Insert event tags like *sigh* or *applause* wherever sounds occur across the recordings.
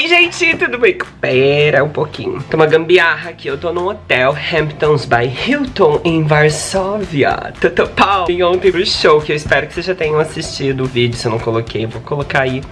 Oi, gente, tudo bem? Pera um pouquinho. Tem uma gambiarra aqui. Eu tô no hotel Hamptons by Hilton em Varsóvia. Tutupau. Vim ontem pro show, que eu espero que vocês já tenham assistido o vídeo. Se eu não coloquei, vou colocar aí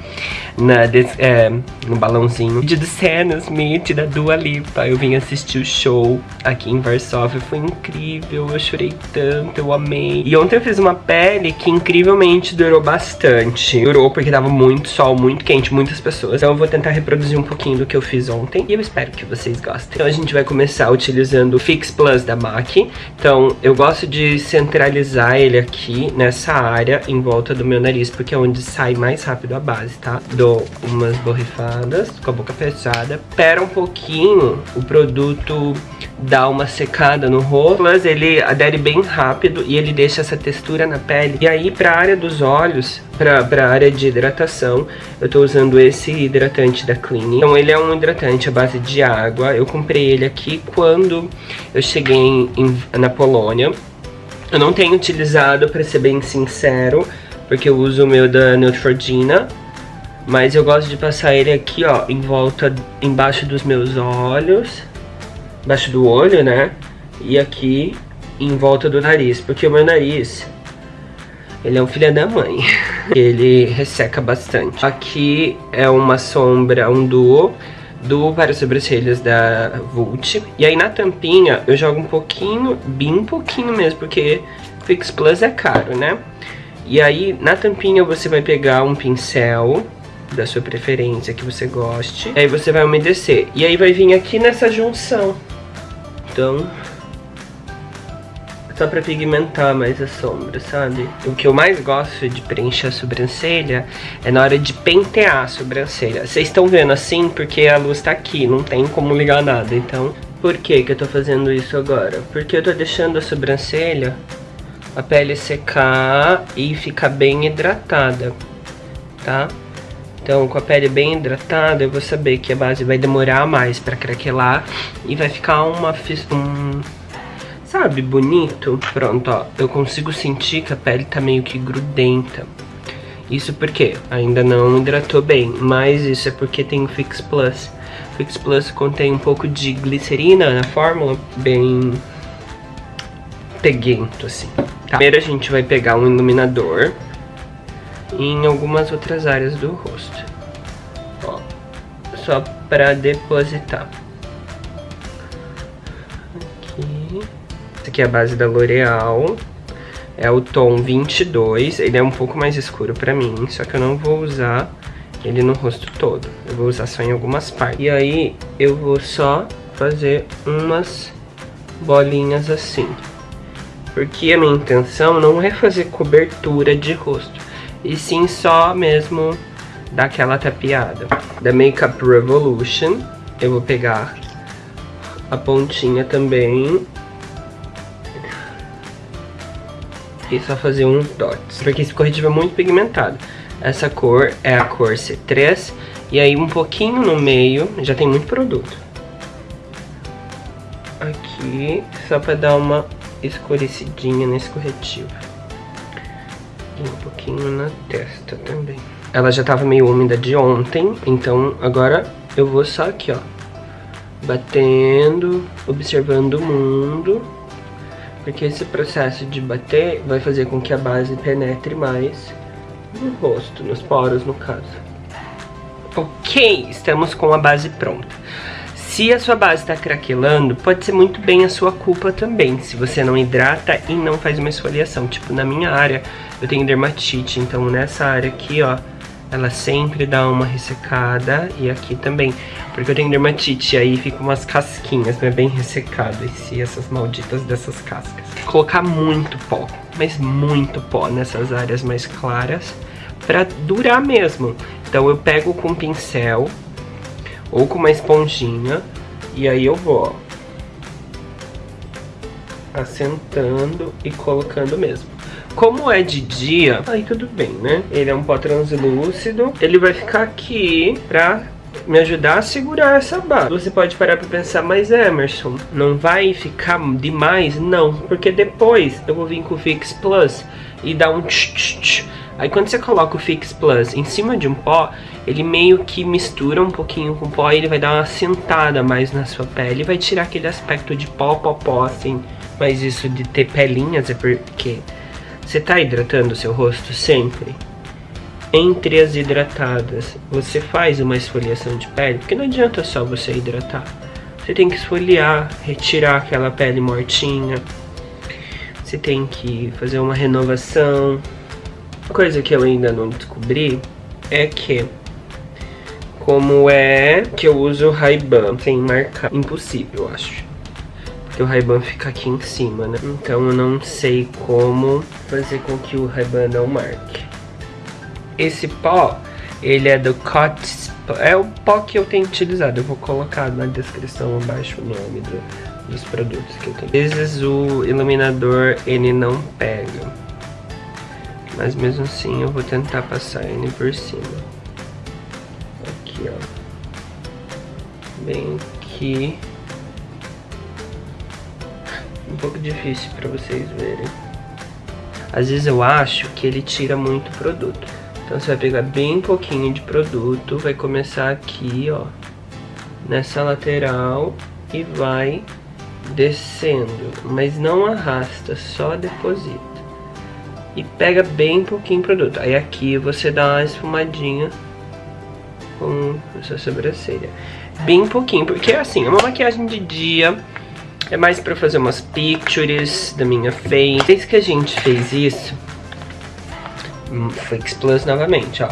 na, é, no balãozinho. Vídeo do Sam Smith, da Dua Lipa. Eu vim assistir o show aqui em Varsóvia. Foi incrível, eu chorei tanto, eu amei. E ontem eu fiz uma pele que incrivelmente durou bastante. Durou porque tava muito sol, muito quente, muitas pessoas. Então eu vou tentar reproduzir um pouquinho do que eu fiz ontem e eu espero que vocês gostem. Então a gente vai começar utilizando o Fix Plus da MAC. Então eu gosto de centralizar ele aqui nessa área em volta do meu nariz, porque é onde sai mais rápido a base, tá? Dou umas borrifadas com a boca fechada. Espera um pouquinho o produto dar uma secada no rosto. Plus ele adere bem rápido e ele deixa essa textura na pele. E aí pra área dos olhos, pra, pra área de hidratação, eu tô usando esse hidratante da Clean. Então ele é um hidratante à base de água. Eu comprei ele aqui quando eu cheguei em, em, na Polônia. Eu não tenho utilizado, pra ser bem sincero, porque eu uso o meu da Neutrogena. Mas eu gosto de passar ele aqui, ó, em volta, embaixo dos meus olhos embaixo do olho, né? E aqui em volta do nariz, porque o meu nariz, ele é um filho da mãe. *laughs* ele resseca bastante. Aqui é uma sombra, um duo, duo para sobrancelhas da Vult. E aí na tampinha eu jogo um pouquinho, bem pouquinho mesmo, porque Fix Plus é caro, né? E aí na tampinha você vai pegar um pincel da sua preferência, que você goste. Aí você vai umedecer. E aí vai vir aqui nessa junção então só pra pigmentar mais a sombra, sabe? O que eu mais gosto de preencher a sobrancelha é na hora de pentear a sobrancelha. Vocês estão vendo assim porque a luz tá aqui, não tem como ligar nada. Então, por que que eu tô fazendo isso agora? Porque eu tô deixando a sobrancelha, a pele secar e ficar bem hidratada, tá? Então, com a pele bem hidratada, eu vou saber que a base vai demorar mais pra craquelar e vai ficar uma... Um, sabe, bonito? Pronto, ó, eu consigo sentir que a pele tá meio que grudenta. Isso porque ainda não hidratou bem, mas isso é porque tem o Fix Plus. Fix Plus contém um pouco de glicerina na fórmula, bem peguento assim. Tá. Primeiro a gente vai pegar um iluminador em algumas outras áreas do rosto. Ó, só para depositar. Aqui. Essa aqui é a base da L'Oreal. É o tom 22. Ele é um pouco mais escuro pra mim, só que eu não vou usar ele no rosto todo. Eu vou usar só em algumas partes. E aí eu vou só fazer umas bolinhas assim. Porque a minha intenção não é fazer cobertura de rosto e sim só mesmo daquela tapeada. Da Makeup Revolution, eu vou pegar a pontinha também e só fazer um dots, porque esse corretivo é muito pigmentado. Essa cor é a cor C3 e aí um pouquinho no meio, já tem muito produto. Aqui, só pra dar uma escurecidinha nesse corretivo. E um pouquinho na testa também. Ela já tava meio úmida de ontem, então agora eu vou só aqui, ó. Batendo, observando o mundo. Porque esse processo de bater vai fazer com que a base penetre mais no rosto, nos poros no caso. Ok, estamos com a base pronta. Se a sua base está craquelando, pode ser muito bem a sua culpa também, se você não hidrata e não faz uma esfoliação. Tipo, na minha área, eu tenho dermatite, então nessa área aqui, ó, ela sempre dá uma ressecada e aqui também, porque eu tenho dermatite, aí fica umas casquinhas, né, bem ressecadas, e essas malditas dessas cascas. Colocar muito pó, mas muito pó nessas áreas mais claras, pra durar mesmo. Então eu pego com pincel, ou com uma esponjinha. E aí eu vou, ó, assentando e colocando mesmo. Como é de dia, aí tudo bem, né? Ele é um pó translúcido. Ele vai ficar aqui pra me ajudar a segurar essa base. Você pode parar pra pensar, mas Emerson, não vai ficar demais? Não, porque depois eu vou vir com o Fix Plus e dar um tch, tch, tch Aí quando você coloca o Fix Plus em cima de um pó, ele meio que mistura um pouquinho com o pó e ele vai dar uma sentada mais na sua pele. Vai tirar aquele aspecto de pó, pó, pó, assim. Mas isso de ter pelinhas é porque você tá hidratando o seu rosto sempre. Entre as hidratadas, você faz uma esfoliação de pele, porque não adianta só você hidratar. Você tem que esfoliar, retirar aquela pele mortinha. Você tem que fazer uma renovação, coisa que eu ainda não descobri é que como é que eu uso o Ray-Ban sem marcar. Impossível, eu acho. Porque o Ray-Ban fica aqui em cima, né? Então eu não sei como fazer com que o Ray-Ban não marque. Esse pó, ele é do Cots... É o pó que eu tenho utilizado. Eu vou colocar na descrição abaixo o nome do, dos produtos que eu tenho. Às vezes o iluminador, ele não pega. Mas mesmo assim eu vou tentar passar ele por cima. Aqui, ó. Bem aqui. Um pouco difícil pra vocês verem. Às vezes eu acho que ele tira muito produto. Então você vai pegar bem pouquinho de produto, vai começar aqui, ó. Nessa lateral e vai descendo. Mas não arrasta, só deposita e pega bem pouquinho produto. Aí aqui você dá uma esfumadinha com a sua sobrancelha. Bem pouquinho, porque assim, é uma maquiagem de dia, é mais pra fazer umas pictures da minha face. Desde que a gente fez isso, Fix Plus novamente, ó.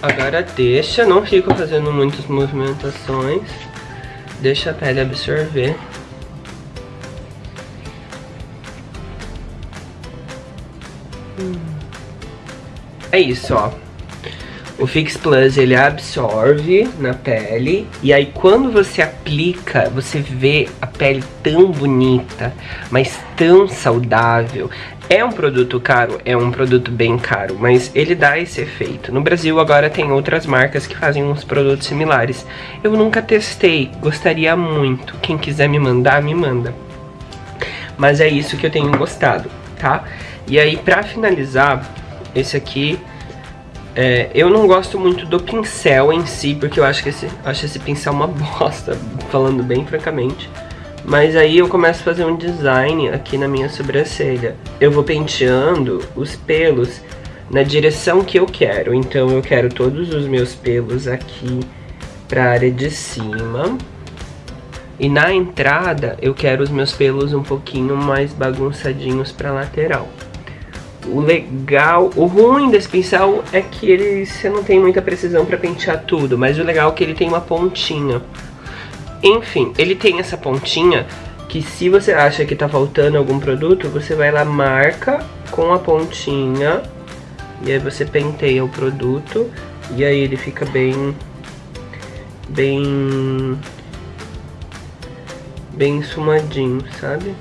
Agora deixa, não fica fazendo muitas movimentações. Deixa a pele absorver. É isso, ó. O Fix Plus, ele absorve na pele e aí quando você aplica, você vê a pele tão bonita, mas tão saudável. É um produto caro? É um produto bem caro, mas ele dá esse efeito. No Brasil agora tem outras marcas que fazem uns produtos similares. Eu nunca testei, gostaria muito. Quem quiser me mandar, me manda. Mas é isso que eu tenho gostado, tá? E aí, pra finalizar, esse aqui... É, eu não gosto muito do pincel em si, porque eu acho que esse, acho esse pincel uma *laughs* bosta, falando bem francamente. Mas aí eu começo a fazer um design aqui na minha sobrancelha. Eu vou penteando os pelos na direção que eu quero. Então eu quero todos os meus pelos aqui pra área de cima. E na entrada eu quero os meus pelos um pouquinho mais bagunçadinhos pra lateral. O legal, o ruim desse pincel é que ele, você não tem muita precisão pra pentear tudo, mas o legal é que ele tem uma pontinha. Enfim, ele tem essa pontinha que se você acha que tá faltando algum produto, você vai lá, marca com a pontinha e aí você penteia o produto e aí ele fica bem, bem, bem esfumadinho, sabe?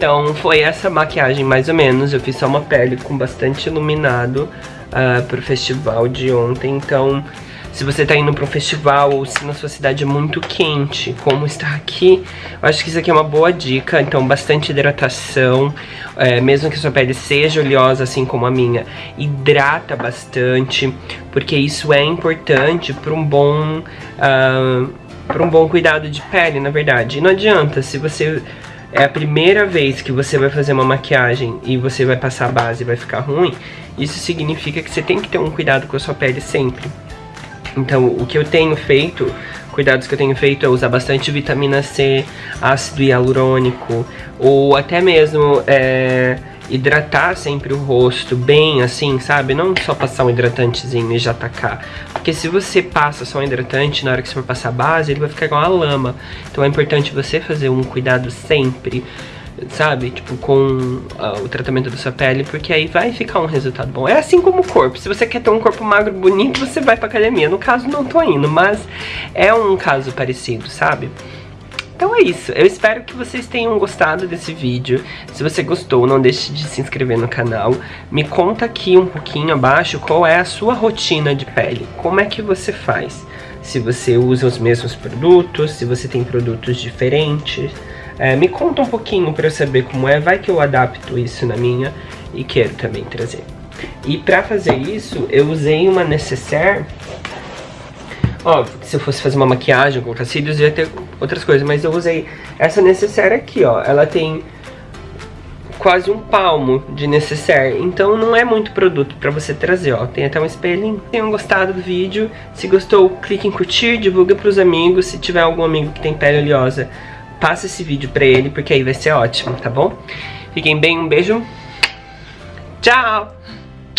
Então foi essa maquiagem mais ou menos, eu fiz só uma pele com bastante iluminado uh, pro festival de ontem, então se você tá indo pra um festival ou se na sua cidade é muito quente, como está aqui, eu acho que isso aqui é uma boa dica. Então, bastante hidratação, é, mesmo que a sua pele seja oleosa, assim como a minha, hidrata bastante, porque isso é importante para um bom... Uh, para um bom cuidado de pele, na verdade. E não adianta, se você é a primeira vez que você vai fazer uma maquiagem e você vai passar a base e vai ficar ruim, isso significa que você tem que ter um cuidado com a sua pele sempre. Então, o que eu tenho feito, cuidados que eu tenho feito é usar bastante vitamina C, ácido hialurônico, ou até mesmo é, hidratar sempre o rosto bem assim, sabe? Não só passar um hidratantezinho e já tacar. Porque se você passa só um hidratante, na hora que você for passar base, ele vai ficar igual a lama. Então é importante você fazer um cuidado sempre sabe? Tipo, com uh, o tratamento da sua pele, porque aí vai ficar um resultado bom. É assim como o corpo. Se você quer ter um corpo magro bonito, você vai pra academia. No caso, não tô indo, mas é um caso parecido, sabe? Então é isso, eu espero que vocês tenham gostado desse vídeo. Se você gostou, não deixe de se inscrever no canal. Me conta aqui um pouquinho abaixo qual é a sua rotina de pele. Como é que você faz? se você usa os mesmos produtos, se você tem produtos diferentes. É, me conta um pouquinho para eu saber como é, vai que eu adapto isso na minha e quero também trazer. E pra fazer isso, eu usei uma necessaire Óbvio se eu fosse fazer uma maquiagem, colocar cílios, ia ter outras coisas. Mas eu usei essa necessaire aqui, ó. Ela tem quase um palmo de necessaire. Então não é muito produto pra você trazer, ó. Tem até um espelhinho. Tenham gostado do vídeo. Se gostou, clique em curtir, divulga pros amigos. Se tiver algum amigo que tem pele oleosa, passa esse vídeo pra ele, porque aí vai ser ótimo, tá bom? Fiquem bem, um beijo. Tchau!